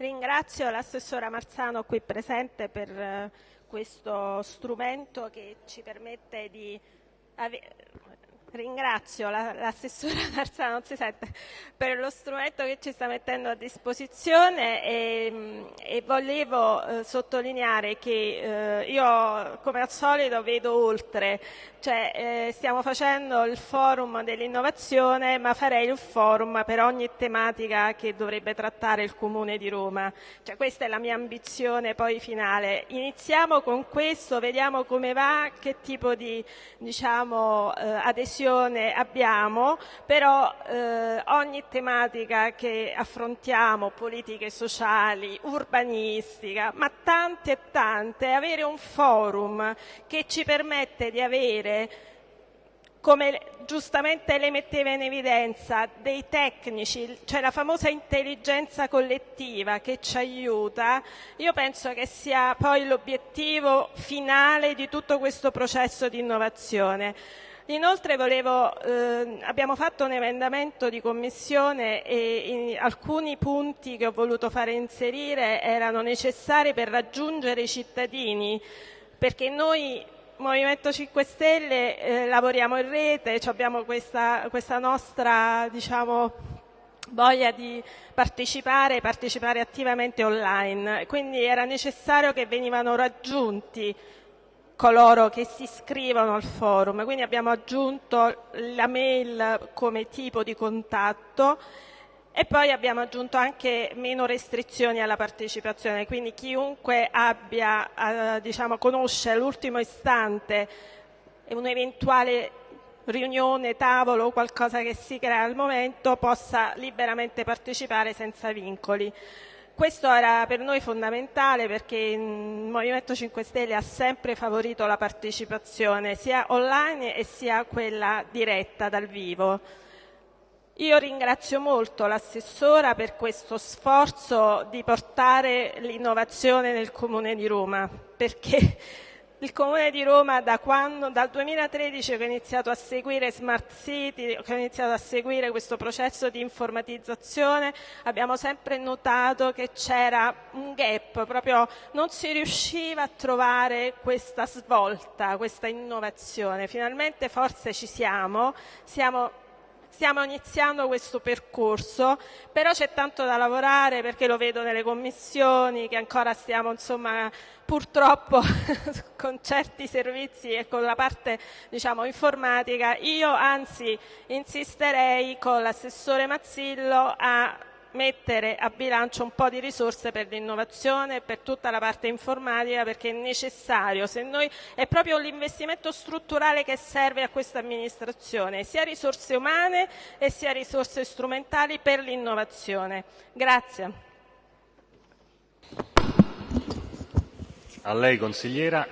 Ringrazio l'assessora Marzano qui presente per eh, questo strumento che ci permette di Ringrazio l'assessora Marzano, per lo strumento che ci sta mettendo a disposizione e, e volevo eh, sottolineare che eh, io come al solito vedo oltre, cioè eh, stiamo facendo il forum dell'innovazione ma farei il forum per ogni tematica che dovrebbe trattare il Comune di Roma, cioè, questa è la mia ambizione poi finale. Iniziamo con questo, vediamo come va, che tipo di diciamo, eh, adesione Commissione abbiamo, però eh, ogni tematica che affrontiamo, politiche sociali, urbanistica, ma tante e tante, avere un forum che ci permette di avere come giustamente lei metteva in evidenza, dei tecnici, cioè la famosa intelligenza collettiva che ci aiuta, io penso che sia poi l'obiettivo finale di tutto questo processo di innovazione. Inoltre volevo, eh, abbiamo fatto un emendamento di commissione e alcuni punti che ho voluto fare inserire erano necessari per raggiungere i cittadini, perché noi Movimento 5 Stelle eh, lavoriamo in rete, abbiamo questa, questa nostra diciamo, voglia di partecipare, partecipare attivamente online, quindi era necessario che venivano raggiunti coloro che si iscrivono al forum, quindi abbiamo aggiunto la mail come tipo di contatto e poi abbiamo aggiunto anche meno restrizioni alla partecipazione, quindi chiunque abbia, eh, diciamo, conosce all'ultimo istante un'eventuale riunione, tavolo o qualcosa che si crea al momento possa liberamente partecipare senza vincoli. Questo era per noi fondamentale perché il Movimento 5 Stelle ha sempre favorito la partecipazione sia online e sia quella diretta dal vivo. Io ringrazio molto l'assessora per questo sforzo di portare l'innovazione nel Comune di Roma perché il Comune di Roma da quando, dal 2013 che ho iniziato a seguire Smart City, che ho iniziato a seguire questo processo di informatizzazione, abbiamo sempre notato che c'era un gap, proprio non si riusciva a trovare questa svolta, questa innovazione. Finalmente forse ci siamo, siamo stiamo iniziando questo percorso, però c'è tanto da lavorare perché lo vedo nelle commissioni che ancora stiamo insomma purtroppo con certi servizi e con la parte diciamo, informatica. Io anzi insisterei con l'assessore Mazzillo a mettere a bilancio un po' di risorse per l'innovazione e per tutta la parte informatica perché è necessario, se noi, è proprio l'investimento strutturale che serve a questa amministrazione, sia risorse umane e sia risorse strumentali per l'innovazione. Grazie. A lei consigliera.